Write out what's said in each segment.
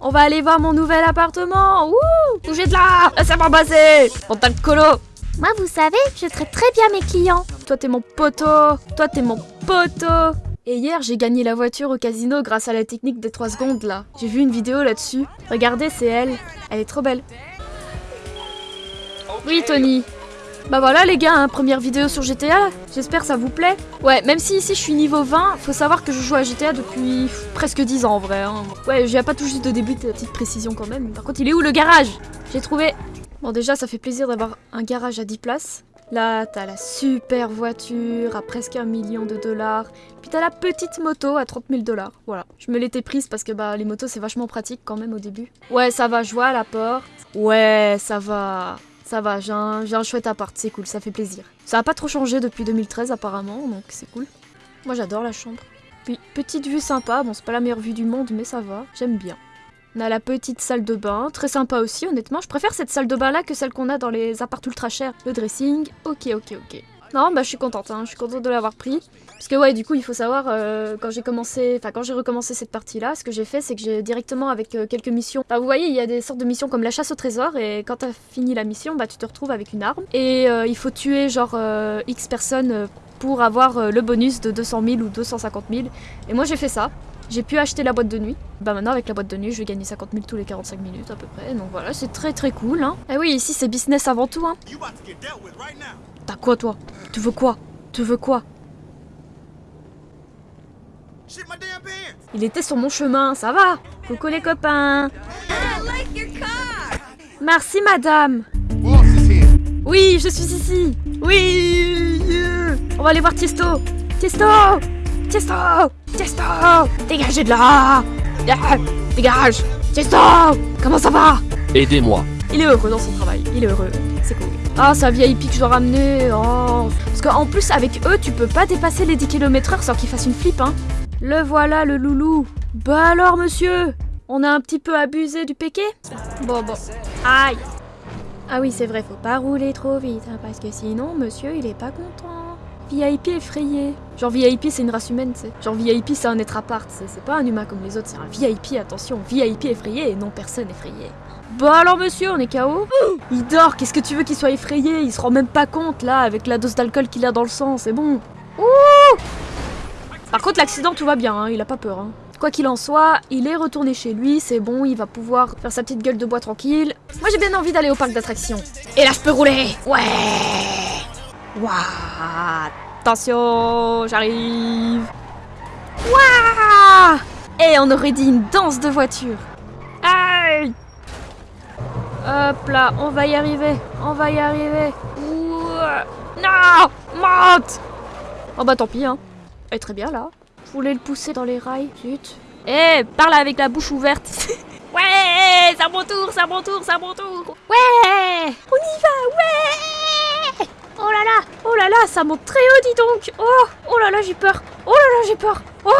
On va aller voir mon nouvel appartement Wouh Bougez de là Laissez-moi passer Pantal colo Moi, vous savez, je traite très bien mes clients. Toi t'es mon poteau Toi t'es mon poteau Et hier j'ai gagné la voiture au casino grâce à la technique des 3 secondes là. J'ai vu une vidéo là-dessus. Regardez, c'est elle. Elle est trop belle. Oui Tony bah voilà les gars, hein, première vidéo sur GTA, j'espère ça vous plaît. Ouais, même si ici je suis niveau 20, faut savoir que je joue à GTA depuis presque 10 ans en vrai. hein. Ouais, j'ai pas tout juste de début, petite précision quand même. Par contre, il est où le garage? J'ai trouvé. Bon déjà, ça fait plaisir d'avoir un garage à 10 places. Là, t'as la super voiture à presque un million de dollars. Puis t'as la petite moto à 30 000 dollars. Voilà. Je me l'étais prise parce que bah les motos c'est vachement pratique quand même au début. Ouais, ça va, je vois à la porte. Ouais, ça va. Ça va, j'ai un, un chouette appart, c'est cool, ça fait plaisir. Ça a pas trop changé depuis 2013 apparemment, donc c'est cool. Moi j'adore la chambre. Puis petite vue sympa, bon c'est pas la meilleure vue du monde mais ça va, j'aime bien. On a la petite salle de bain, très sympa aussi honnêtement. Je préfère cette salle de bain là que celle qu'on a dans les apparts ultra chers. Le dressing, ok ok ok. Non bah je suis contente, hein, je suis contente de l'avoir pris. Parce que ouais du coup il faut savoir euh, quand j'ai commencé, enfin quand j'ai recommencé cette partie là, ce que j'ai fait c'est que j'ai directement avec euh, quelques missions. Enfin vous voyez il y a des sortes de missions comme la chasse au trésor et quand t'as fini la mission bah tu te retrouves avec une arme. Et euh, il faut tuer genre X personnes pour avoir le bonus de 200 000 ou 250 000. Et moi j'ai fait ça. J'ai pu acheter la boîte de nuit. Bah maintenant avec la boîte de nuit, je vais gagner 50 000 tous les 45 minutes à peu près. Donc voilà, c'est très très cool. Hein. Et oui, ici c'est business avant tout. Hein. You about to get dealt with right now. T'as quoi toi? Tu veux quoi? Tu veux quoi? Il était sur mon chemin, ça va? Coucou les copains Merci madame. Oui, je suis ici Oui. On va aller voir Tiesto Tiesto Tiesto Tiesto Dégagez de là Ah, Dégage Tiesto Comment ça va? Aidez-moi. Il est heureux dans son travail, il est heureux, c'est cool. Ah, c'est un VIP que je dois ramener, oh. Parce qu'en plus, avec eux, tu peux pas dépasser les 10 km/h sans qu'ils fassent une flip, hein. Le voilà, le loulou. Bah alors, monsieur On a un petit peu abusé du péqué Bon, bon. Aïe Ah oui, c'est vrai, faut pas rouler trop vite, hein, parce que sinon, monsieur, il est pas content. VIP effrayé. Genre VIP, c'est une race humaine, tu sais. Genre VIP, c'est un être à part. C'est pas un humain comme les autres, c'est un VIP, attention. VIP effrayé et non personne effrayée. Bah alors monsieur, on est KO Il dort, qu'est-ce que tu veux qu'il soit effrayé? Il se rend même pas compte là, avec la dose d'alcool qu'il a dans le sang, c'est bon. Ouh Par contre l'accident tout va bien, hein, il a pas peur. Hein. Quoi qu'il en soit, il est retourné chez lui, c'est bon, il va pouvoir faire sa petite gueule de bois tranquille. Moi j'ai bien envie d'aller au parc d'attractions. Et là je peux rouler Ouais Waouh Attention, j'arrive Waouh Et on aurait dit une danse de voiture. Aïe Hop là, on va y arriver, on va y arriver. Ouah. Non Monte Oh bah tant pis, hein. Elle est très bien là. Je voulais le pousser dans les rails, zut. Eh, parle avec la bouche ouverte. ouais, c'est à mon tour, c'est à mon tour, c'est à mon tour. Ouais, on y va, ouais. Oh là là, oh là là, ça monte très haut, dis donc. Oh, oh là là, j'ai peur. Oh là là, j'ai peur. Oh,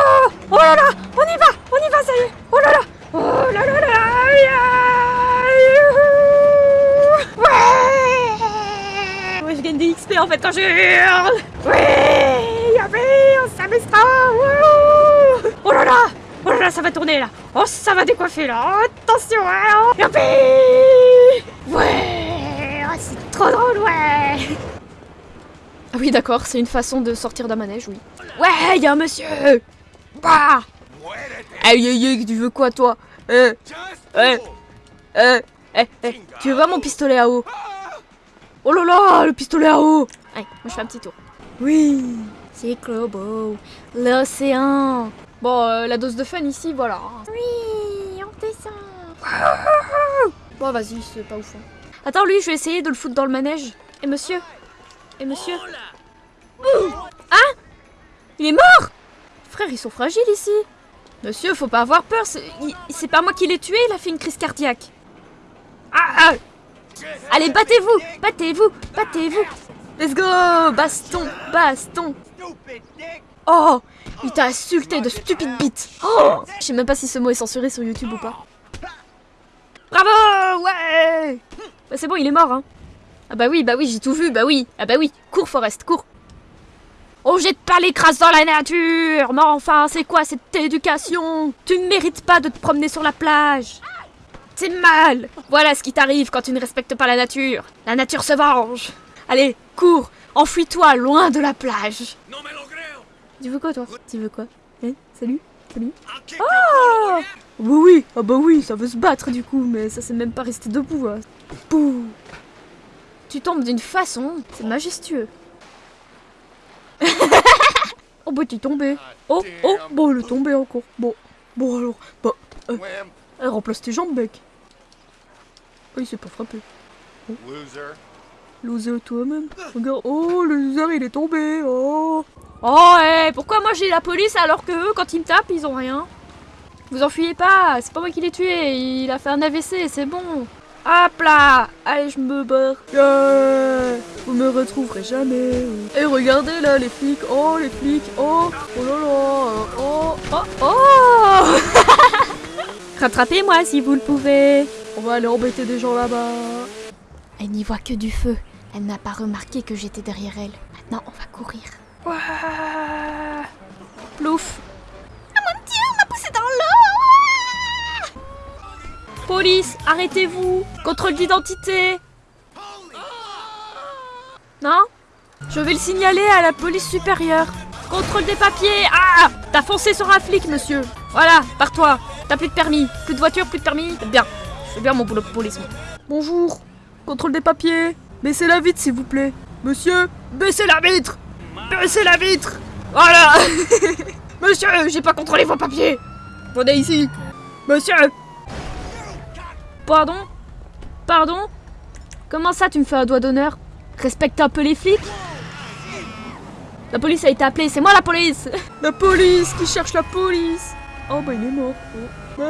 oh là là, on y va, on y va, ça y est. Oh là là, oh là là là. Ouais. Ouais, je gagne des XP en fait quand je hurle. Ouais, y'a on. Wouhou. Oh là là, oh là là, ça va tourner là. Oh, ça va décoiffer là. Oh, attention, hein. Youpi. Ah oui, d'accord, c'est une façon de sortir d'un manège, oui. Ouais, y a un monsieur. Bah. Aïe aïe aïe, tu veux quoi, toi? Euh, euh, eh, eh, tu veux voir mon pistolet à eau? Oh là là, le pistolet à eau! Allez, moi je fais un petit tour. Oui. C'est Clobo, l'océan. Bon, euh, la dose de fun ici, voilà. Oui, on descend. Bon, vas-y, c'est pas ouf. hein. Attends, lui, je vais essayer de le foutre dans le manège. Et monsieur? Et monsieur? Hein? Il est mort? Frère, ils sont fragiles ici. Monsieur, faut pas avoir peur, c'est pas moi qui l'ai tué, il a fait une crise cardiaque. Ah, ah. Allez, battez-vous Battez-vous Battez-vous Let's go Baston Baston. Oh Il t'a insulté de stupide bite Oh Je sais même pas si ce mot est censuré sur YouTube ou pas. Bravo Ouais Bah c'est bon, il est mort, hein. Ah bah oui, bah oui, j'ai tout vu, bah oui. Ah bah oui, cours Forest, cours. On jette pas les crasses dans la nature. Mais enfin, c'est quoi cette éducation? Tu ne mérites pas de te promener sur la plage. C'est mal. Voilà ce qui t'arrive quand tu ne respectes pas la nature. La nature se venge. Allez, cours. Enfuis-toi loin de la plage. No me lo creo. Tu veux quoi, toi? Tu veux quoi? Hein? Salut? Salut? Ah Bah oui, ah bah oui, ça veut se battre du coup, mais ça c'est même pas resté debout. hein. Pouh. Tu tombes d'une façon, c'est majestueux. Oh bah t'es tombé. Oh, oh, bon, il est tombé encore. Bon, bon alors, bah, elle remplace tes jambes, mec. Oh, il s'est pas frappé. Loser. Loser toi-même. Regarde, oh, le loser il est tombé. Oh. Oh, eh, pourquoi moi j'ai la police alors que eux, quand ils me tapent, ils ont rien? Vous enfuyez pas, c'est pas moi qui l'ai tué, il a fait un AVC, c'est bon. Hop là Allez, je me barre. Yeah Vous me retrouverez jamais. Et regardez là, les flics. Oh, les flics. Oh, oh là là. Oh, oh, oh Rattrapez-moi si vous le pouvez. On va aller embêter des gens là-bas. Elle n'y voit que du feu. Elle n'a pas remarqué que j'étais derrière elle. Maintenant, on va courir. Ouah. Plouf. Oh mon dieu, on m'a poussé dans l'eau Police, arrêtez-vous Contrôle d'identité Non Je vais le signaler à la police supérieure. Contrôle des papiers. Ah T'as foncé sur un flic, monsieur. Voilà, pars-toi T'as plus de permis, plus de voiture, plus de permis. C'est bien. Fais bien mon boulot de police, moi. Bonjour. Contrôle des papiers. Baissez la vitre, s'il vous plaît. Monsieur Baissez la vitre. Baissez la vitre. Voilà. Monsieur, j'ai pas contrôlé vos papiers. Venez ici. Monsieur. Pardon? Pardon? Comment ça tu me fais un doigt d'honneur? Respecte un peu les flics La police a été appelée, c'est moi la police La police qui cherche la police Oh bah il est mort. Oh.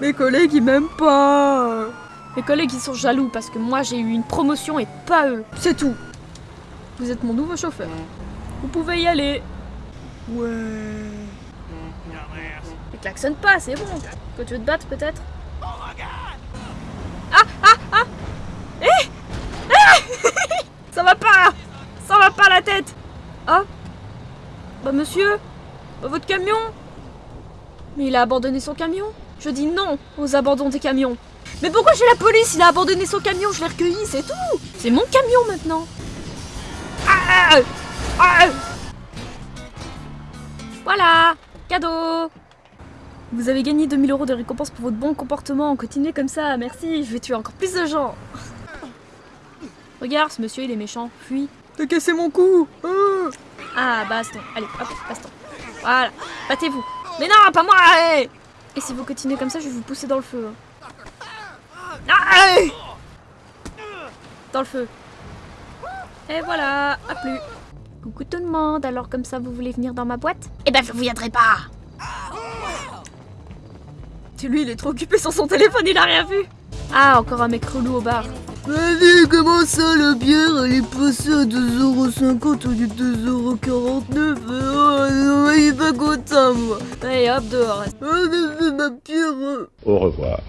Mes collègues ils m'aiment pas Mes collègues ils sont jaloux parce que moi j'ai eu une promotion et pas eux. C'est tout Vous êtes mon nouveau chauffeur. Vous pouvez y aller. Ouais. Et klaxonne pas, c'est bon. Que tu veux te battre peut-être Ah ah ah Eh Eh Ça va pas Ça va pas la tête. Ah. Bah monsieur. Bah votre camion. Mais il a abandonné son camion. Je dis non aux abandons des camions. Mais pourquoi j'ai la police Il a abandonné son camion, je l'ai recueilli, c'est tout. C'est mon camion maintenant. Ah Ah Voilà. Cadeau. Vous avez gagné 2000 euros de récompense pour votre bon comportement. Continuez comme ça, merci. Je vais tuer encore plus de gens. Regarde, ce monsieur, il est méchant. Fuis. T'as cassé mon cou. Ah, ah baston. Allez, hop, baston. Voilà. Battez-vous. Mais non, pas moi. hey Et si vous continuez comme ça, je vais vous pousser dans le feu. hein. Ah, hey dans le feu. Et voilà, à plus. Coucou tout le monde, alors comme ça vous voulez venir dans ma boîte? Eh ben vous viendrez pas tu lui, il est trop occupé sur son téléphone, il a rien vu. Ah, encore un mec relou au bar. Allez, comment ça, la bière, elle est passée à 2,50€ au lieu de 2,49€ Oh, il est pas content, moi Allez, hop, dehors. Oh, ma bière Au revoir.